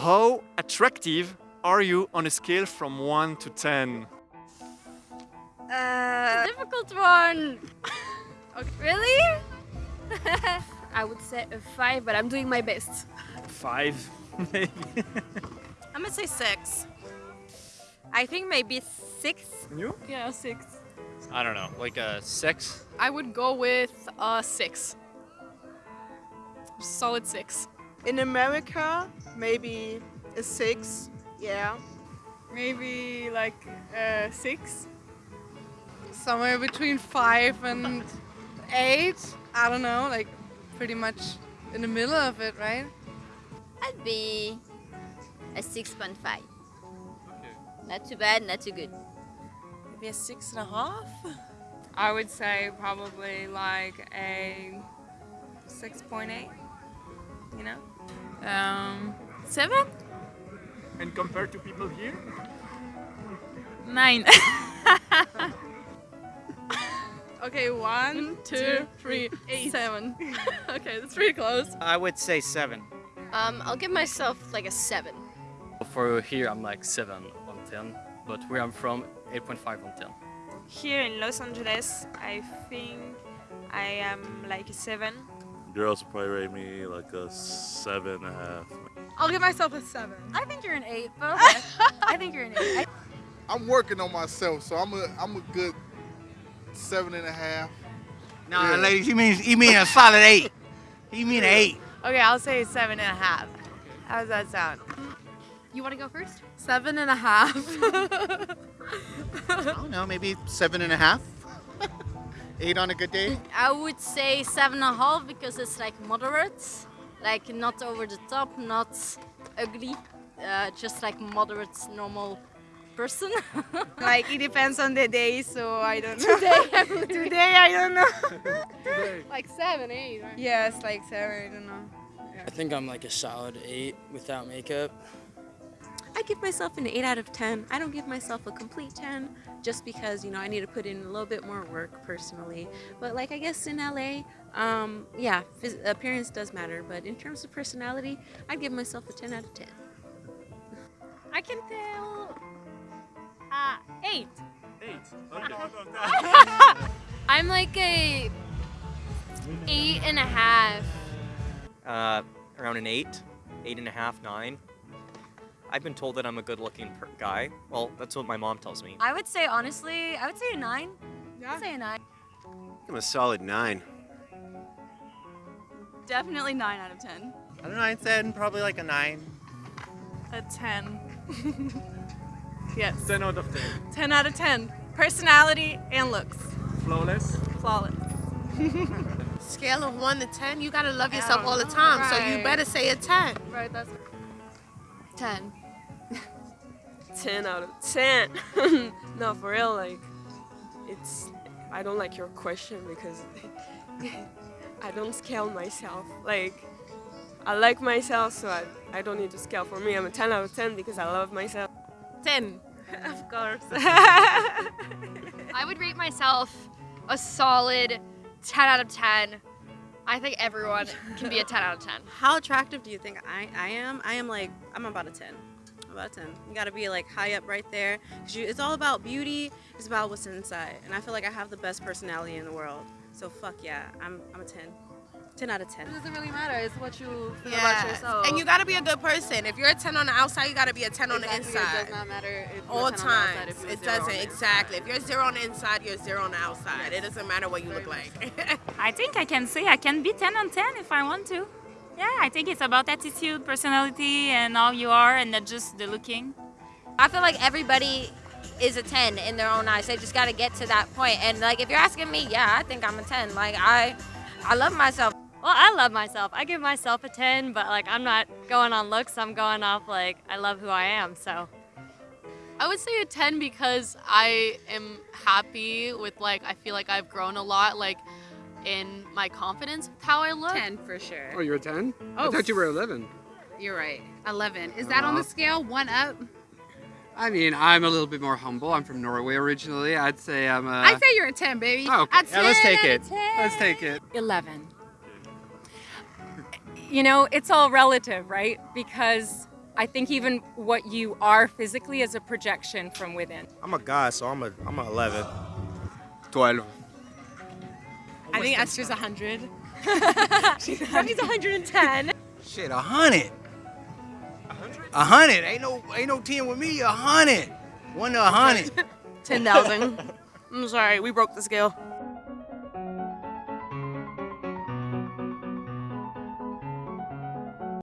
How attractive are you on a scale from 1 to 10? Uh, difficult one. okay. Really? I would say a five, but I'm doing my best. 5, maybe. I'm gonna say six. I think maybe six. you? Yeah, six. I don't know, like a six. I would go with a six. Solid six. In America, maybe a six. Yeah. Maybe like uh, six. somewhere between five and eight. I don't know, like pretty much in the middle of it, right? I'd be a 6.5. Okay. Not too bad, not too good. Maybe a six and a half. I would say probably like a 6.8, you know? Um, seven? And compared to people here? Nine. Okay, one, two, three, eight, seven. okay, that's pretty close. I would say seven. Um, I'll give myself like a seven. For here, I'm like 7 on 10, but where I'm from, 8.5 on 10. Here in Los Angeles, I think I am like a seven. Girls probably rate me like a seven and a half. I'll give myself a seven. I think you're an 8, but okay. I think you're an 8. I'm working on myself, so I'm a I'm a good seven and a half. No, Yeah. ladies, you mean you mean a solid eight. You mean an eight. Okay, I'll say seven and a half. How does that sound? You want to go first? Seven and a half. I don't know, maybe seven and a half. eight on a good day. I would say 7.5 because it's like moderate. Like not over the top, not ugly. Uh, just like moderate, normal person. like it depends on the day, so I don't know. Today, Today I don't know. Like seven, eight, right? yes, like seven. I don't know. I think I'm like a solid 8 without makeup. I give myself an 8 out of 10. I don't give myself a complete 10 just because, you know, I need to put in a little bit more work personally. But like I guess in LA, um, yeah, phys- appearance does matter. But in terms of personality, I'd give myself a 10 out of 10. I can tell. Uh, eight. 8. Okay. I'm like a eight and a half. Uh, around an eight, eight and a half, nine. I've been told that I'm a good-looking per- guy. Well, that's what my mom tells me. I would say honestly, I would say a 9. Yeah. I'd say a 9. I'm a solid nine. Definitely nine out of ten. I don't know, I said probably like a nine. A ten. yes. 10 out of 10. 10 out of 10. Personality and looks. Flawless. Flawless. Scale of one to ten, you gotta love yourself all the time, so you better say a ten. Right, that's Ten. 10 out of 10. no, for real, like, it's. I don't like your question because I don't scale myself. Like, I like myself, so I, I don't need to scale. For me, I'm a 10 out of 10 because I love myself. 10. of course. I would rate myself a solid 10 out of 10. I think everyone can be a 10 out of 10. How attractive do you think I, I am? I am like, I'm about a 10. I'm about a 10. You gotta be like high up right there. 'Cause you, it's all about beauty, it's about what's inside. And I feel like I have the best personality in the world. So fuck yeah, I'm, I'm a 10. 10 out of 10. It doesn't really matter. It's what you feel about Yes. yourself. And you gotta be a good person. If you're a ten on the outside, you gotta be a ten on the Exactly, It inside. does not matter if All 10 on the outside, if It doesn't exactly. If you're zero on the inside, you're zero on the outside. It doesn't matter what you look like. I think I can say I can be 10 on 10 if I want to. Yeah, I think it's about attitude, personality, and how you are, and not just the looking. I feel like everybody is a 10 in their own eyes. They just got to get to that point. And like, if you're asking me, yeah, I think I'm a 10. Like, I, I love myself. Well, I love myself. I give myself a 10, but like I'm not going on looks. I'm going off like I love who I am. So I would say a 10 because I am happy with like I feel like I've grown a lot like in my confidence with how I look. 10 for sure. Oh, you're a 10? Oh. I thought you were 11. You're right. 11. Is that on the uh-huh. scale? One up? I mean, I'm a little bit more humble. I'm from Norway originally. I'd say I'm a. I'd say you're a 10, baby. Oh, okay. A Yeah, let's take it. 10. Let's take it. 11. You know, it's all relative, right? Because I think even what you are physically is a projection from within. I'm a guy, so I'm a I'm a 11. 12. I think Esther's 100. She's 110. Shit, a hundred. A hundred? Ain't no ain't no ten with me. A hundred. One to a hundred. 10,000. I'm sorry, we broke the scale.